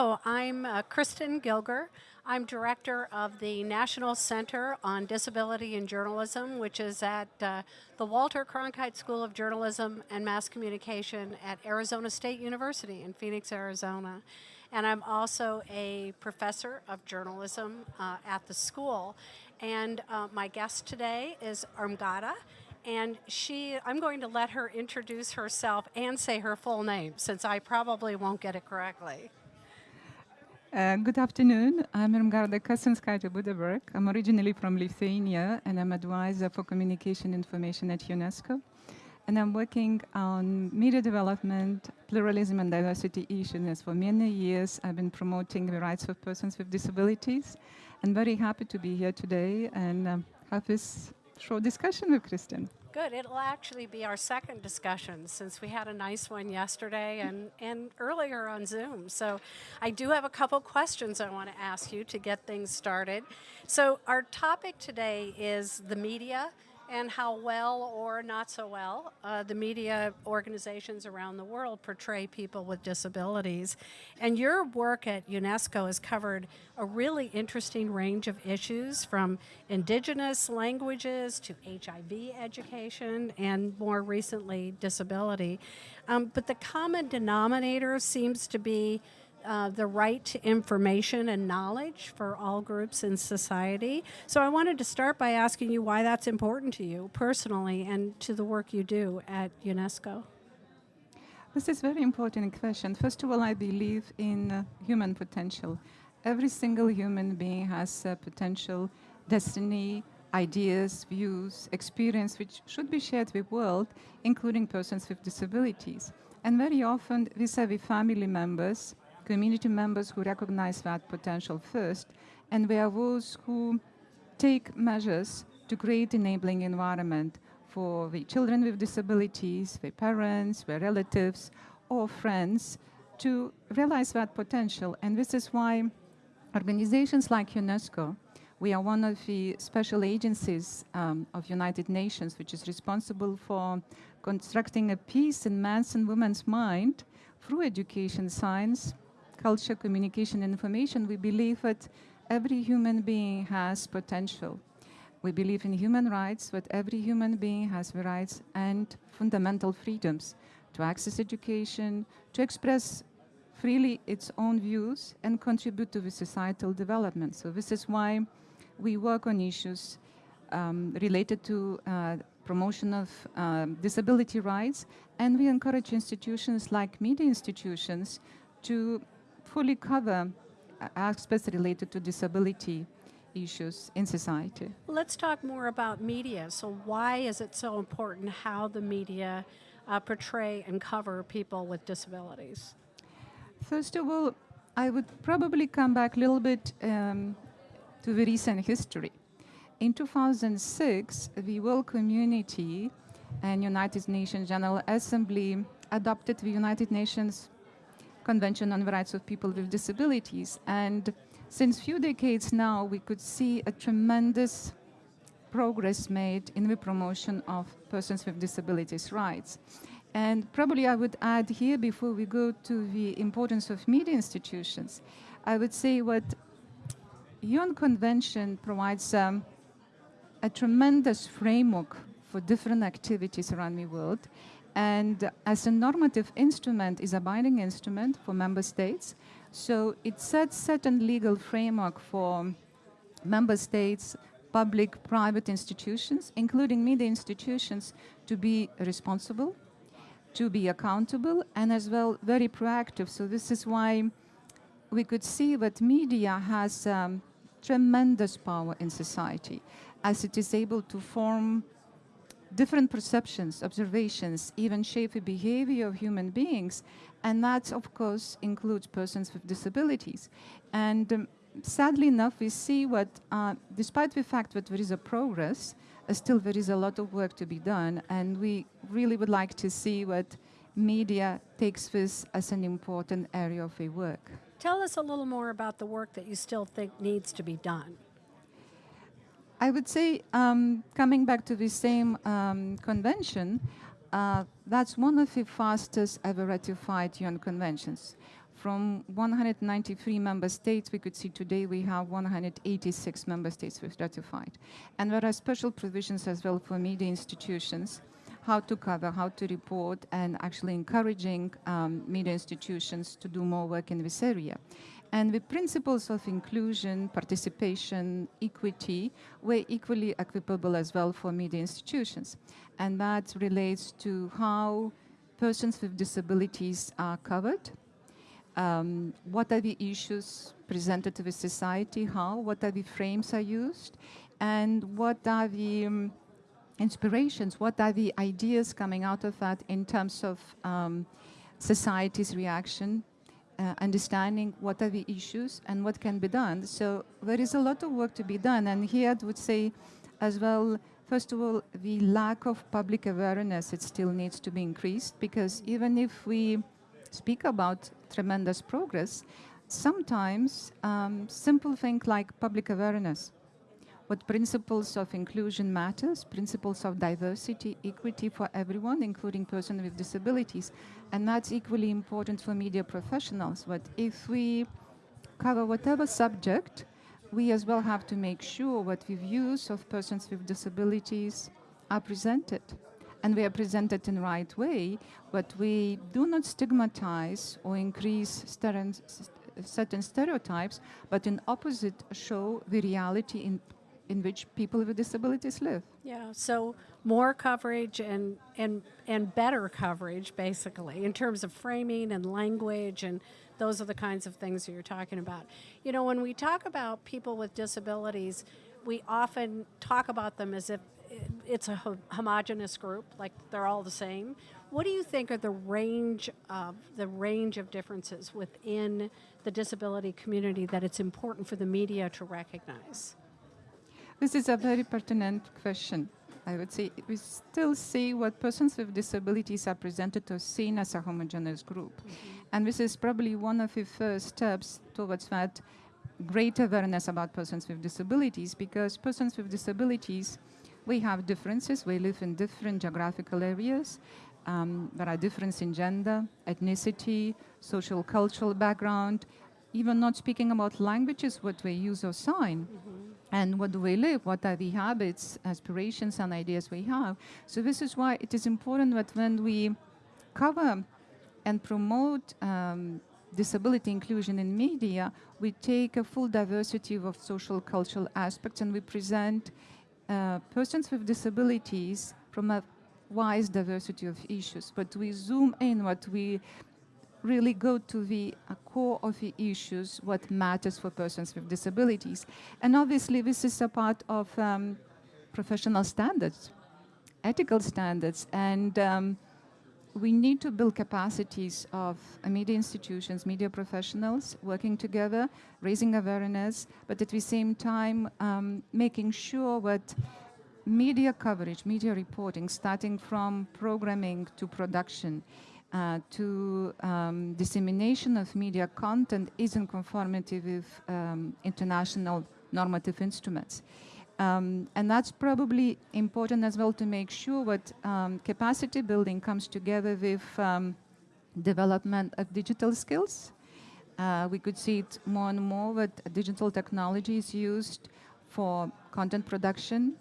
Oh, I'm uh, Kristen Gilger. I'm director of the National Center on Disability and Journalism, which is at uh, the Walter Cronkite School of Journalism and Mass Communication at Arizona State University in Phoenix, Arizona. And I'm also a professor of journalism uh, at the school. And uh, my guest today is Armgada. And she, I'm going to let her introduce herself and say her full name, since I probably won't get it correctly. Uh, good afternoon. I'm Irmgarda Kasinskaitė Buddeberg. I'm originally from Lithuania and I'm advisor for communication information at UNESCO. And I'm working on media development, pluralism and diversity issues. For many years, I've been promoting the rights of persons with disabilities. I'm very happy to be here today and um, have this short discussion with Kristen. Good. It'll actually be our second discussion since we had a nice one yesterday and, and earlier on Zoom. So I do have a couple questions I want to ask you to get things started. So our topic today is the media and how well or not so well uh, the media organizations around the world portray people with disabilities. And your work at UNESCO has covered a really interesting range of issues from indigenous languages to HIV education and more recently disability. Um, but the common denominator seems to be uh, the right to information and knowledge for all groups in society. So I wanted to start by asking you why that's important to you personally and to the work you do at UNESCO. This is a very important question. First of all, I believe in uh, human potential. Every single human being has uh, potential, destiny, ideas, views, experience, which should be shared with the world, including persons with disabilities. And very often, vis-a-vis family members, community members who recognize that potential first, and we are those who take measures to create enabling environment for the children with disabilities, their parents, their relatives, or friends to realize that potential. And this is why organizations like UNESCO, we are one of the special agencies um, of United Nations, which is responsible for constructing a peace in man's and woman's mind through education, science, culture, communication, information, we believe that every human being has potential. We believe in human rights, that every human being has the rights and fundamental freedoms to access education, to express freely its own views and contribute to the societal development. So this is why we work on issues um, related to uh, promotion of um, disability rights, and we encourage institutions like media institutions to fully cover aspects related to disability issues in society. Let's talk more about media. So why is it so important how the media uh, portray and cover people with disabilities? First of all, I would probably come back a little bit um, to the recent history. In 2006, the world community and United Nations General Assembly adopted the United Nations Convention on the Rights of People with Disabilities. And since few decades now, we could see a tremendous progress made in the promotion of persons with disabilities rights. And probably I would add here, before we go to the importance of media institutions, I would say what UN Convention provides um, a tremendous framework for different activities around the world and as a normative instrument is a binding instrument for member states. So it sets certain legal framework for member states, public, private institutions, including media institutions, to be responsible, to be accountable, and as well very proactive. So this is why we could see that media has um, tremendous power in society, as it is able to form different perceptions, observations, even shape the behavior of human beings. And that, of course, includes persons with disabilities. And um, sadly enough, we see what, uh, despite the fact that there is a progress, uh, still there is a lot of work to be done. And we really would like to see what media takes this as an important area of their work. Tell us a little more about the work that you still think needs to be done. I would say, um, coming back to the same um, convention, uh, that's one of the fastest ever ratified UN conventions. From 193 member states, we could see today we have 186 member states who've ratified. And there are special provisions as well for media institutions, how to cover, how to report, and actually encouraging um, media institutions to do more work in this area. And the principles of inclusion, participation, equity were equally equitable as well for media institutions. And that relates to how persons with disabilities are covered, um, what are the issues presented to the society, how, what are the frames are used, and what are the um, inspirations, what are the ideas coming out of that in terms of um, society's reaction uh, understanding what are the issues and what can be done. So there is a lot of work to be done. And here I would say as well, first of all, the lack of public awareness, it still needs to be increased because even if we speak about tremendous progress, sometimes um, simple things like public awareness, what principles of inclusion matters, principles of diversity, equity for everyone, including persons with disabilities. And that's equally important for media professionals. But if we cover whatever subject, we as well have to make sure what the views of persons with disabilities are presented. And we are presented in the right way, but we do not stigmatize or increase certain stereotypes, but in opposite show the reality in in which people with disabilities live. Yeah, so more coverage and, and, and better coverage, basically, in terms of framing and language, and those are the kinds of things that you're talking about. You know, when we talk about people with disabilities, we often talk about them as if it's a homogenous group, like they're all the same. What do you think are the range of the range of differences within the disability community that it's important for the media to recognize? This is a very pertinent question. I would say we still see what persons with disabilities are presented or seen as a homogeneous group. Mm -hmm. And this is probably one of the first steps towards that great awareness about persons with disabilities because persons with disabilities, we have differences. We live in different geographical areas. Um, there are differences in gender, ethnicity, social, cultural background, even not speaking about languages, what we use or sign. Mm -hmm and what do we live, what are the habits, aspirations, and ideas we have. So this is why it is important that when we cover and promote um, disability inclusion in media, we take a full diversity of social cultural aspects and we present uh, persons with disabilities from a wide diversity of issues. But we zoom in what we really go to the uh, core of the issues, what matters for persons with disabilities. And obviously this is a part of um, professional standards, ethical standards, and um, we need to build capacities of uh, media institutions, media professionals working together, raising awareness, but at the same time um, making sure that media coverage, media reporting, starting from programming to production, uh, to um, dissemination of media content is in conformity with um, international normative instruments. Um, and that's probably important as well to make sure that um, capacity building comes together with um, development of digital skills. Uh, we could see it more and more that digital technology is used for content production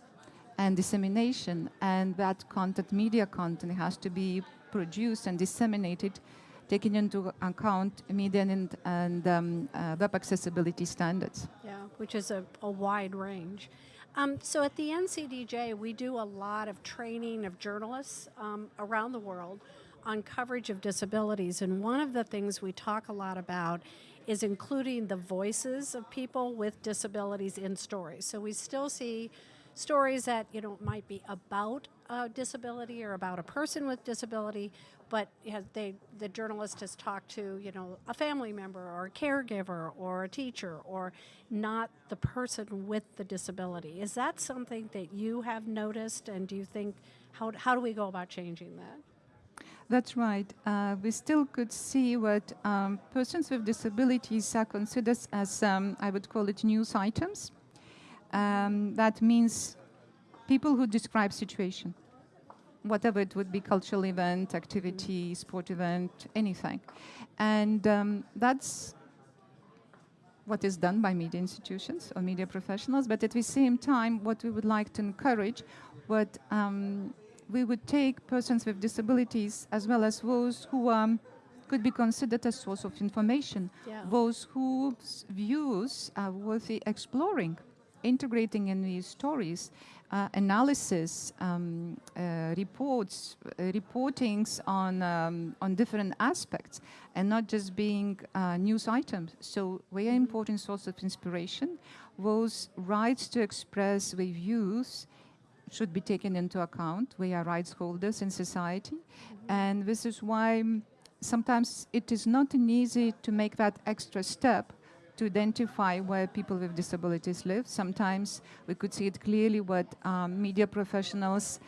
and dissemination, and that content, media content, has to be produced and disseminated, taking into account media and, and um, uh, web accessibility standards. Yeah, which is a, a wide range. Um, so at the NCDJ, we do a lot of training of journalists um, around the world on coverage of disabilities. And one of the things we talk a lot about is including the voices of people with disabilities in stories. So we still see stories that you know might be about a disability or about a person with disability, but they the journalist has talked to you know a family member or a caregiver or a teacher or not the person with the disability. Is that something that you have noticed, and do you think how how do we go about changing that? That's right. Uh, we still could see what um, persons with disabilities are considered as, um, I would call it news items. Um, that means people who describe situation. whatever it would be, cultural event, activity, sport event, anything. And um, that's what is done by media institutions or media professionals, but at the same time, what we would like to encourage, what um, we would take persons with disabilities as well as those who um, could be considered a source of information, Yeah. those whose views are worthy exploring, integrating in these stories, uh, analysis, um, uh, reports, uh, reportings on um, on different aspects, and not just being uh, news items. So, very important source of inspiration. Those rights to express their views should be taken into account. We are rights holders in society, and this is why mm, sometimes it is not an easy to make that extra step to identify where people with disabilities live. Sometimes we could see it clearly what um, media professionals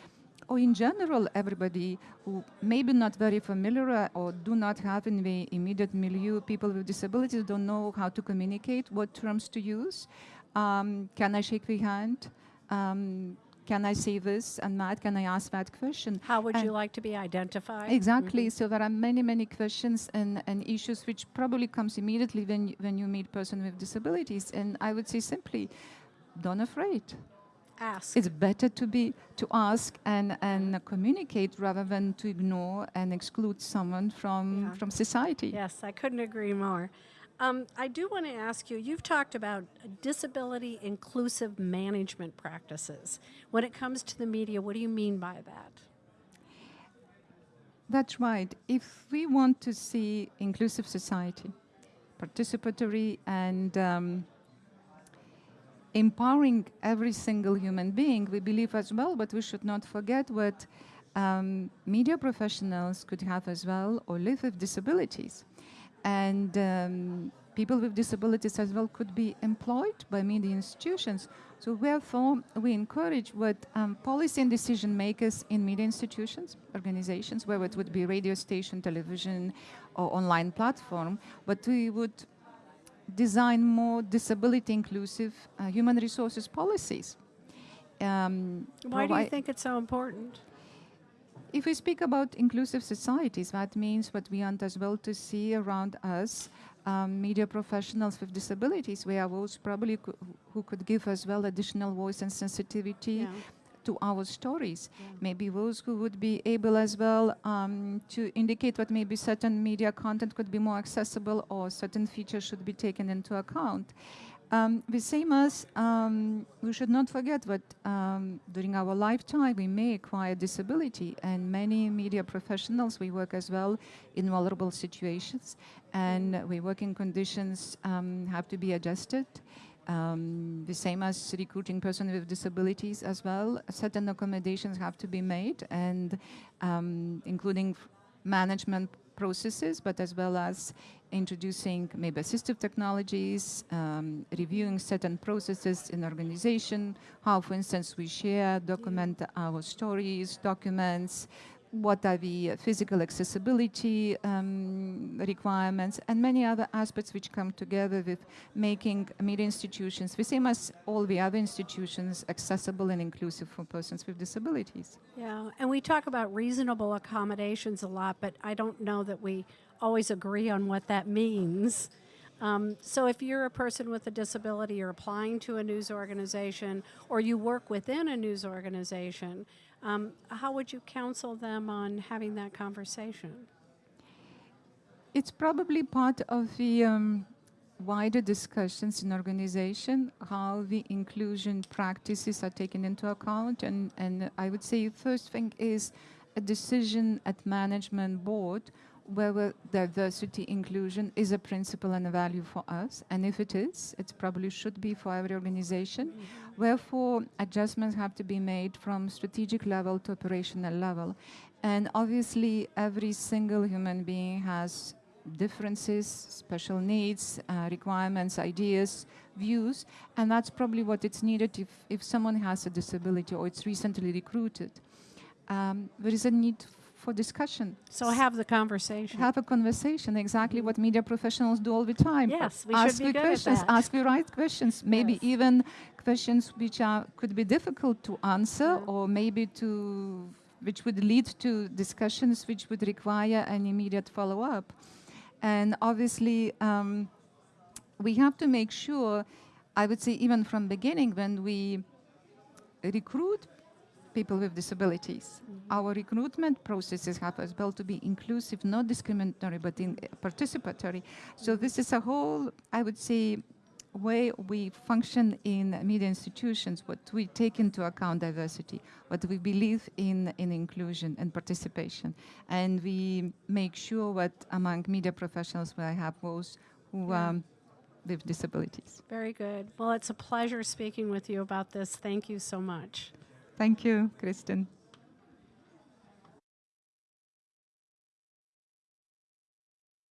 or in general everybody who maybe not very familiar or do not have in the immediate milieu people with disabilities don't know how to communicate, what terms to use. Um, can I shake the hand? Um, can I say this and that? Can I ask that question? How would you like to be identified? Exactly. Mm-hmm. So there are many, many questions and, and issues which probably comes immediately when you, when you meet person with disabilities. And I would say simply, don't afraid. Ask. It's better to be to ask and, and communicate rather than to ignore and exclude someone from Yeah. from society. Yes, I couldn't agree more. Um, I do want to ask you you've talked about disability inclusive management practices. When it comes to the media, what do you mean by that? That's right. If we want to see inclusive society, participatory and um, empowering every single human being, we believe as well, but we should not forget what um, media professionals could have as well or live with disabilities. And um, people with disabilities as well could be employed by media institutions. So therefore, we encourage what um, policy and decision makers in media institutions, organizations, whether it would be radio station, television, or online platform, but we would design more disability inclusive uh, human resources policies. Um, Why do you think it's so important? If we speak about inclusive societies, that means what we want as well to see around us, um, media professionals with disabilities, we are those probably cou- who could give as well additional voice and sensitivity Yeah. to our stories. Yeah. Maybe those who would be able as well um, to indicate what maybe certain media content could be more accessible or certain features should be taken into account. Um, the same as um, we should not forget that um, during our lifetime we may acquire disability, and many media professionals we work as well in vulnerable situations, and we working conditions um, have to be adjusted. Um, the same as recruiting person with disabilities as well. Certain accommodations have to be made, and um, including management processes, but as well as introducing maybe assistive technologies, um, reviewing certain processes in organization, how, for instance, we share, document our stories, documents, what are the physical accessibility um, requirements, and many other aspects which come together with making media institutions, the same as all the other institutions, accessible and inclusive for persons with disabilities. Yeah, and we talk about reasonable accommodations a lot, but I don't know that we always agree on what that means. Um, so if you're a person with a disability, you're applying to a news organization, or you work within a news organization, um, how would you counsel them on having that conversation? It's probably part of the um, wider discussions in organization, how the inclusion practices are taken into account. And, and I would say the first thing is a decision at management board whether diversity inclusion is a principle and a value for us. And if it is, it probably should be for every organization. Wherefore, adjustments have to be made from strategic level to operational level. And obviously, every single human being has differences, special needs, uh, requirements, ideas, views, and that's probably what it's needed if, if someone has a disability or it's recently recruited. Um, there is a need for discussion. So have the conversation. Have a conversation, exactly what media professionals do all the time. Yes, we ask should be good at questions, that. ask the right questions, maybe Yes. even questions which are could be difficult to answer Yeah. or maybe to which would lead to discussions which would require an immediate follow-up. And obviously, um, we have to make sure, I would say even from beginning when we recruit people with disabilities, our recruitment processes have as well to be inclusive, not discriminatory, but in participatory. So this is a whole, I would say, way we function in media institutions, what we take into account diversity, what we believe in, in inclusion and participation. And we make sure what among media professionals we have those who Yeah. um, with disabilities. Very good. Well, it's a pleasure speaking with you about this. Thank you so much. Thank you, Kristen.